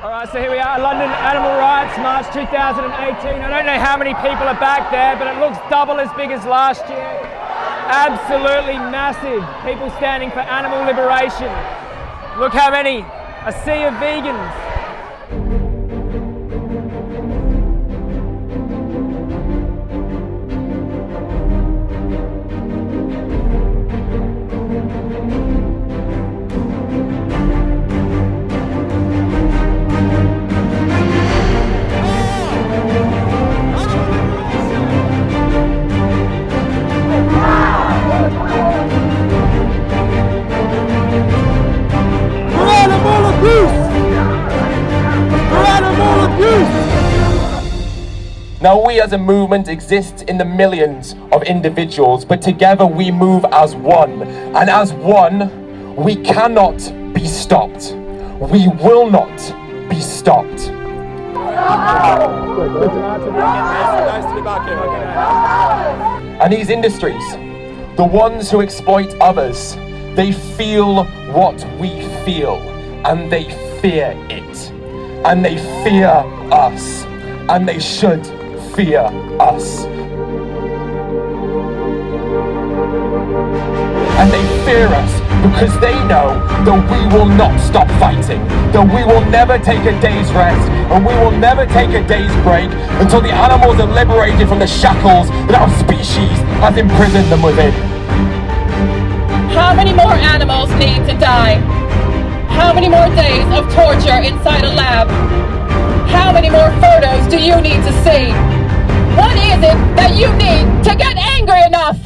All right, so here we are, London Animal Rights March 2018. I don't know how many people are back there, but it looks double as big as last year. Absolutely massive. People standing for animal liberation. Look how many. A sea of vegans. Now we as a movement exist in the millions of individuals, but together we move as one. And as one, we cannot be stopped. We will not be stopped. And these industries, the ones who exploit others, they feel what we feel and they fear it. And they fear us. And they should fear us. And they fear us because they know that we will not stop fighting, that we will never take a day's rest, and we will never take a day's break until the animals are liberated from the shackles that our species has imprisoned them within. How many more animals need to die? How many more days of torture inside a lab? How many more photos do you need to see? What is it that you need to get angry enough?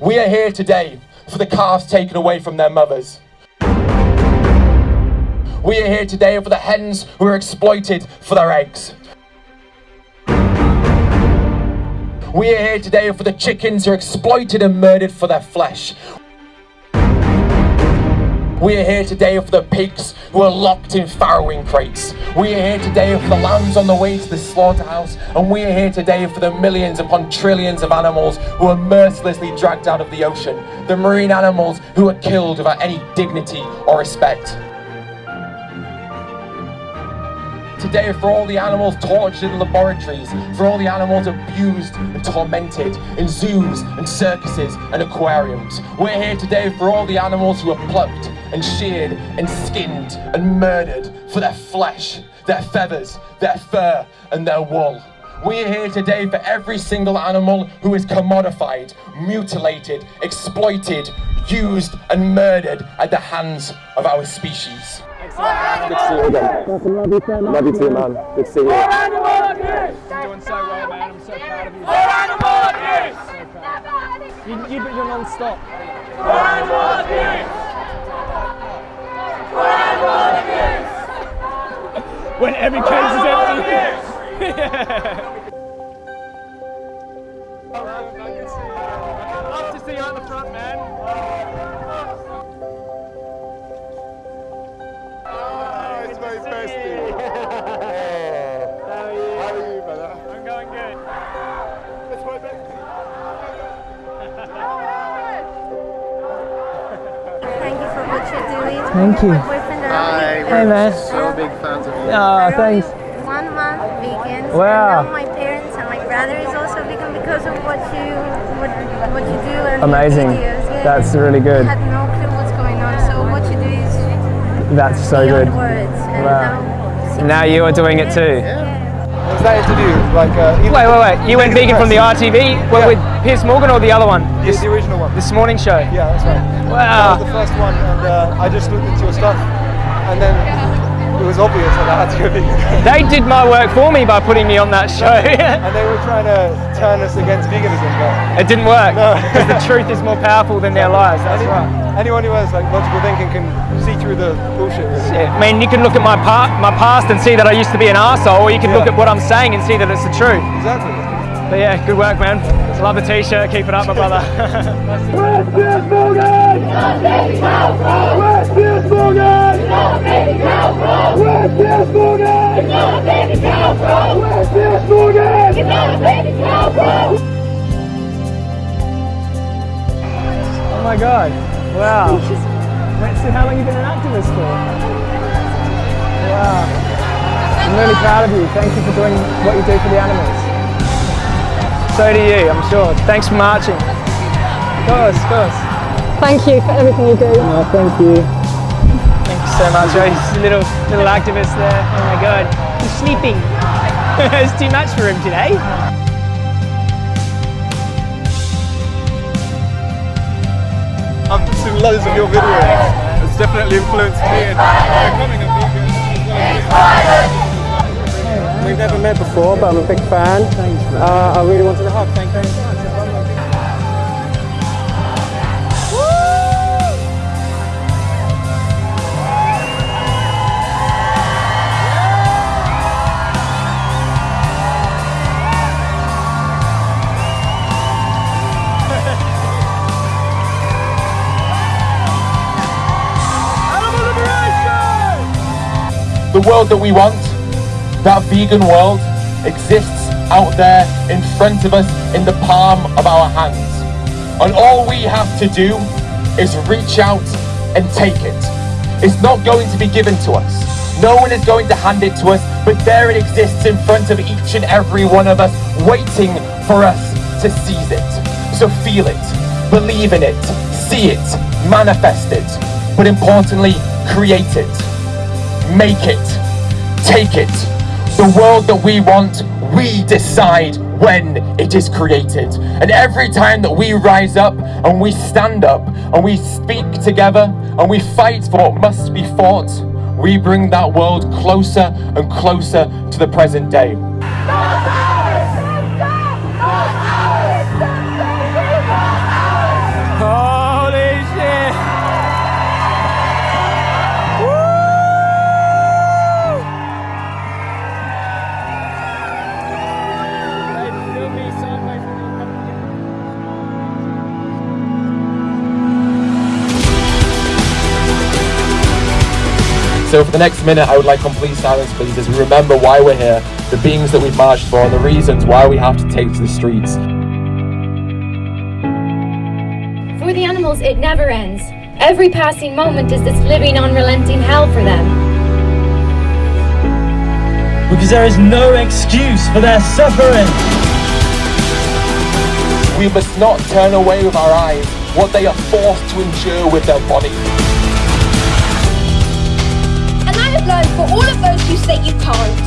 We are here today for the calves taken away from their mothers. We are here today for the hens who are exploited for their eggs. We are here today for the chickens who are exploited and murdered for their flesh. We are here today for the pigs who are locked in farrowing crates. We are here today for the lambs on the way to the slaughterhouse. And we are here today for the millions upon trillions of animals who are mercilessly dragged out of the ocean. The marine animals who are killed without any dignity or respect. Today for all the animals tortured in laboratories, for all the animals abused and tormented in zoos and circuses and aquariums. We're here today for all the animals who are plucked and sheared and skinned and murdered for their flesh, their feathers, their fur and their wool. We are here today for every single animal who is commodified, mutilated, exploited, used and murdered at the hands of our species. Good to see you again. Love you too, Love you too, man. Good to see you. You're doing so well, man. I'm so proud of you. So. You, you, but you're non-stop. when every cage is empty. Love Oh. How are you? How are you, brother? I'm going good. It's my bestie. Thank you for what you're doing. Thank you. My boyfriend and I, Hey, man. So big fans of you. Oh, we're thanks. only One month vegan. Wow. And now my parents and my brother is also vegan because of what you what, what you do and Amazing. your videos. Yeah. That's really good. I had no clue what's going on. So what you do is That's so beyond good. words. And Wow. Now, Now you are doing it too. Yeah. Was that interview like uh, Wait, wait, wait. You went vegan from the RTV? Well, Yeah. with Piers Morgan or the other one? the, the original one? This morning show? Yeah, that's right. That Wow. was the first one, and uh, I just looked into your stuff, and then it was obvious that I had to go vegan. They did my work for me by putting me on that show. and they were trying to turn us against veganism, but it didn't work. No. Because the truth is more powerful than their lies. That's any- right. anyone who has like logical thinking can see through the bullshit. Really. Yeah, I mean, you can look at my, pa- my past and see that I used to be an arsehole, or you can look at what I'm saying and see that it's the truth. Exactly. But yeah, good work, man. Love the t-shirt. Keep it up, my brother. oh my god. Wow. Wait, so how long have you been an activist for? Wow. I'm really proud of you. Thank you for doing what you do for the animals. So do you, I'm sure. Thanks for marching. Of course, of course. Thank you for everything you do. Oh, thank you. Thank you so much. Oh, he's a little, little activist there. Oh my God. He's sleeping. it's too much for him today. I've seen loads of your videos. It's definitely influenced me in becoming a vegan. We've never met before, but I'm a big fan. Thanks, uh, I really wanted a hug. Thank you very much. The world that we want, that vegan world, exists out there in front of us in the palm of our hands. And all we have to do is reach out and take it. It's not going to be given to us. No one is going to hand it to us, but there it exists in front of each and every one of us, waiting for us to seize it. So feel it, believe in it, see it, manifest it, but importantly, create it make it, take it. The world that we want, we decide when it is created. And every time that we rise up and we stand up and we speak together and we fight for what must be fought, we bring that world closer and closer to the present day. So for the next minute, I would like complete silence, please, as we remember why we're here, the beings that we've marched for, and the reasons why we have to take to the streets. For the animals, it never ends. Every passing moment is this living, unrelenting hell for them. Because there is no excuse for their suffering. We must not turn away with our eyes what they are forced to endure with their body. For all of those who say you can't,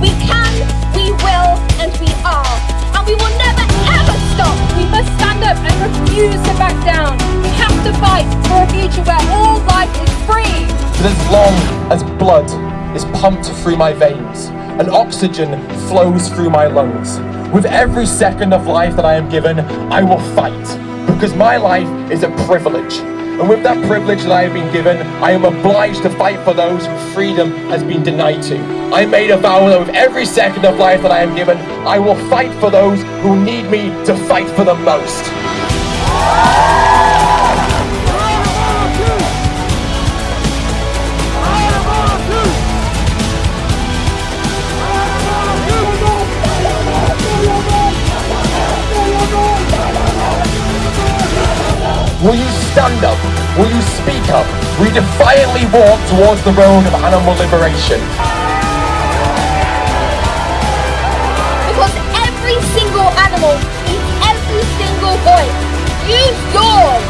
we can, we will, and we are. And we will never ever stop. We must stand up and refuse to back down. We have to fight for a future where all life is free. But as long as blood is pumped through my veins and oxygen flows through my lungs, with every second of life that I am given, I will fight. Because my life is a privilege. And with that privilege that I have been given, I am obliged to fight for those whose freedom has been denied to. I made a vow that with every second of life that I am given, I will fight for those who need me to fight for the most. Stand up? Will you speak up? You defiantly walk towards the road of animal liberation? Because every single animal needs every single voice. Use yours.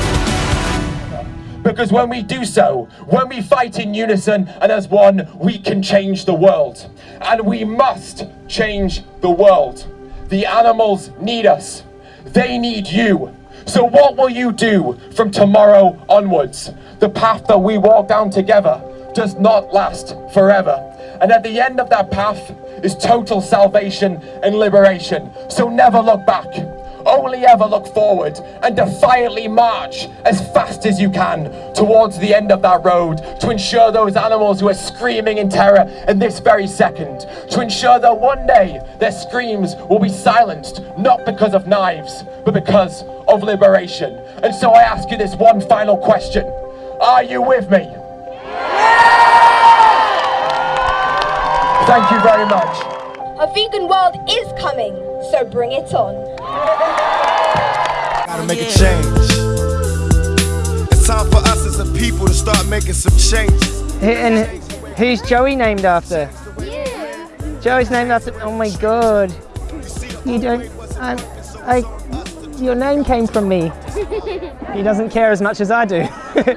Because when we do so, when we fight in unison and as one, we can change the world. And we must change the world. The animals need us. They need you. So what will you do from tomorrow onwards? The path that we walk down together does not last forever. And at the end of that path is total salvation and liberation. So never look back. Only ever look forward and defiantly march as fast as you can towards the end of that road to ensure those animals who are screaming in terror in this very second, to ensure that one day their screams will be silenced, not because of knives, but because of liberation. And so I ask you this one final question Are you with me? Thank you very much. A vegan world is coming, so bring it on. Gotta make a change. It's time for us as a people to start making some changes. And who's Joey named after? Joey's named after. Oh my god. You don't. I, I, your name came from me. he doesn't care as much as I do.